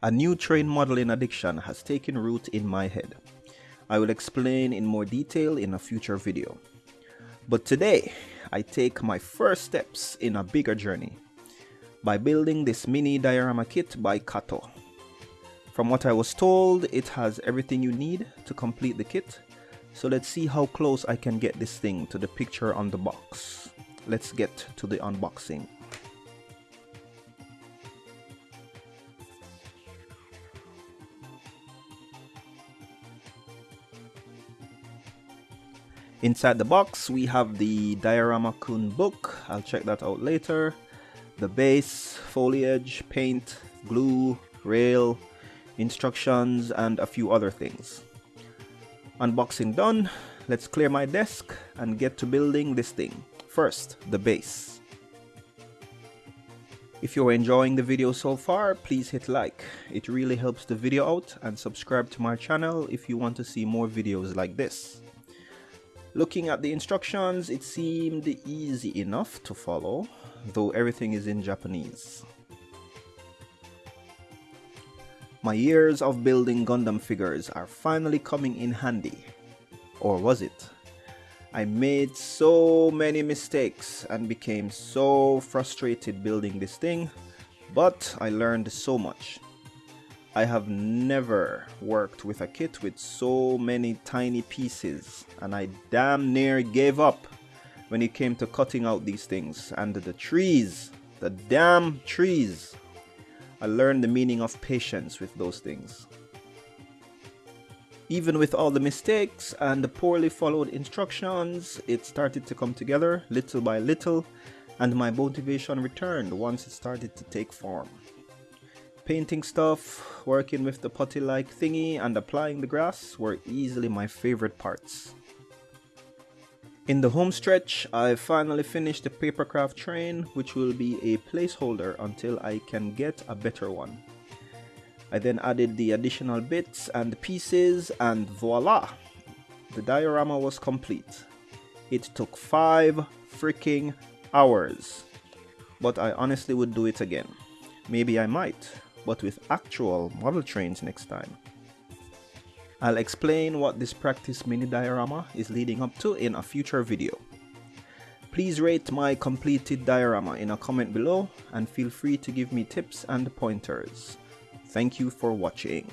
A new train modeling addiction has taken root in my head. I will explain in more detail in a future video. But today, I take my first steps in a bigger journey by building this mini diorama kit by Kato. From what I was told, it has everything you need to complete the kit. So let's see how close I can get this thing to the picture on the box. Let's get to the unboxing. Inside the box, we have the Diorama Kun book. I'll check that out later. The base, foliage, paint, glue, rail, instructions, and a few other things. Unboxing done, let's clear my desk and get to building this thing. First, the base. If you're enjoying the video so far, please hit like. It really helps the video out and subscribe to my channel if you want to see more videos like this. Looking at the instructions, it seemed easy enough to follow, though everything is in Japanese. My years of building Gundam figures are finally coming in handy. Or was it? I made so many mistakes and became so frustrated building this thing, but I learned so much. I have never worked with a kit with so many tiny pieces and I damn near gave up when it came to cutting out these things and the trees, the damn trees. I learned the meaning of patience with those things. Even with all the mistakes and the poorly followed instructions, it started to come together little by little and my motivation returned once it started to take form painting stuff, working with the putty like thingy and applying the grass were easily my favorite parts. In the home stretch, I finally finished the papercraft train which will be a placeholder until I can get a better one. I then added the additional bits and pieces and voila! The diorama was complete. It took 5 freaking hours. But I honestly would do it again. Maybe I might but with actual model trains next time. I'll explain what this practice mini diorama is leading up to in a future video. Please rate my completed diorama in a comment below and feel free to give me tips and pointers. Thank you for watching.